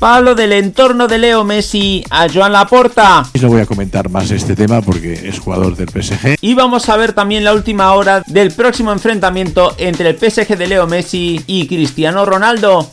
Palo del entorno de Leo Messi a Joan Laporta. No voy a comentar más este tema porque es jugador del PSG. Y vamos a ver también la última hora del próximo enfrentamiento entre el PSG de Leo Messi y Cristiano Ronaldo.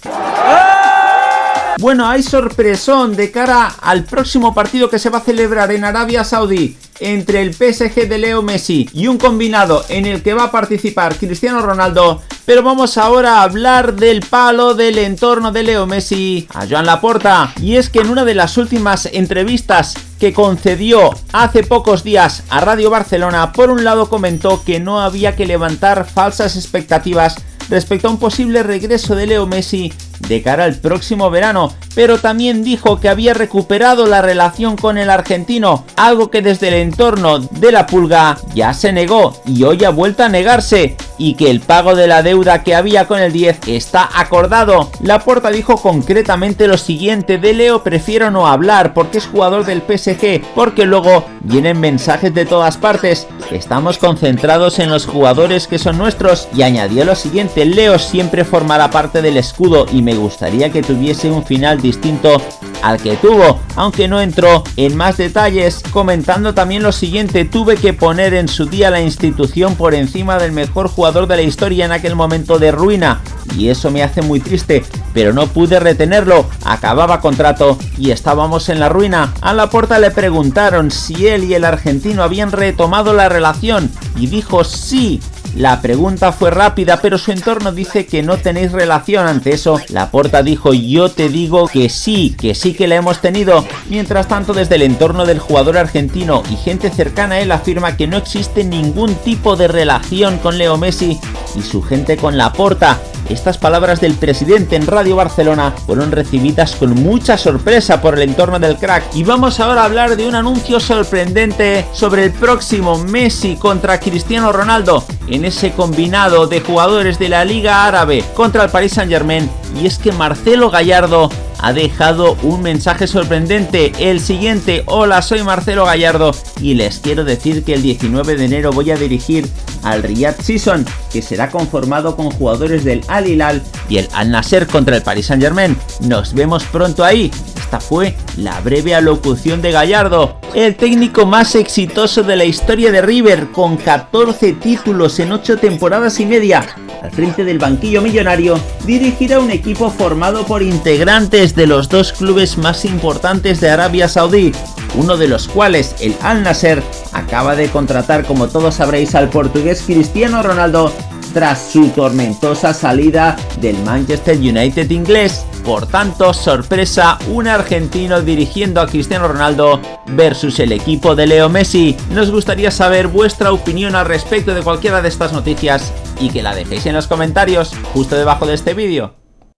Bueno, hay sorpresón de cara al próximo partido que se va a celebrar en Arabia Saudí entre el PSG de Leo Messi y un combinado en el que va a participar Cristiano Ronaldo. Pero vamos ahora a hablar del palo del entorno de Leo Messi a Joan Laporta. Y es que en una de las últimas entrevistas que concedió hace pocos días a Radio Barcelona, por un lado comentó que no había que levantar falsas expectativas respecto a un posible regreso de Leo Messi de cara al próximo verano, pero también dijo que había recuperado la relación con el argentino, algo que desde el entorno de la pulga ya se negó y hoy ha vuelto a negarse, y que el pago de la deuda que había con el 10 está acordado. La Laporta dijo concretamente lo siguiente, de Leo prefiero no hablar porque es jugador del PSG, porque luego vienen mensajes de todas partes, estamos concentrados en los jugadores que son nuestros, y añadió lo siguiente, Leo siempre formará parte del escudo y me gustaría que tuviese un final distinto al que tuvo, aunque no entró en más detalles, comentando también lo siguiente, tuve que poner en su día la institución por encima del mejor jugador de la historia en aquel momento de ruina, y eso me hace muy triste, pero no pude retenerlo, acababa contrato y estábamos en la ruina. A la puerta le preguntaron si él y el argentino habían retomado la relación, y dijo sí, la pregunta fue rápida, pero su entorno dice que no tenéis relación. Ante eso, la porta dijo yo te digo que sí, que sí que la hemos tenido. Mientras tanto, desde el entorno del jugador argentino y gente cercana a él afirma que no existe ningún tipo de relación con Leo Messi y su gente con la porta. Estas palabras del presidente en Radio Barcelona fueron recibidas con mucha sorpresa por el entorno del crack. Y vamos ahora a hablar de un anuncio sorprendente sobre el próximo Messi contra Cristiano Ronaldo en ese combinado de jugadores de la Liga Árabe contra el Paris Saint Germain y es que Marcelo Gallardo ha dejado un mensaje sorprendente, el siguiente, hola soy Marcelo Gallardo y les quiero decir que el 19 de enero voy a dirigir al Riyadh Season, que será conformado con jugadores del Al Hilal y el Al Nasser contra el Paris Saint Germain. Nos vemos pronto ahí. Esta fue la breve alocución de Gallardo, el técnico más exitoso de la historia de River, con 14 títulos en 8 temporadas y media. Al frente del banquillo millonario, dirigirá un equipo formado por integrantes de los dos clubes más importantes de Arabia Saudí, uno de los cuales, el Al Nasser, acaba de contratar como todos sabréis al portugués Cristiano Ronaldo tras su tormentosa salida del Manchester United inglés. Por tanto, sorpresa, un argentino dirigiendo a Cristiano Ronaldo versus el equipo de Leo Messi. Nos gustaría saber vuestra opinión al respecto de cualquiera de estas noticias y que la dejéis en los comentarios justo debajo de este vídeo.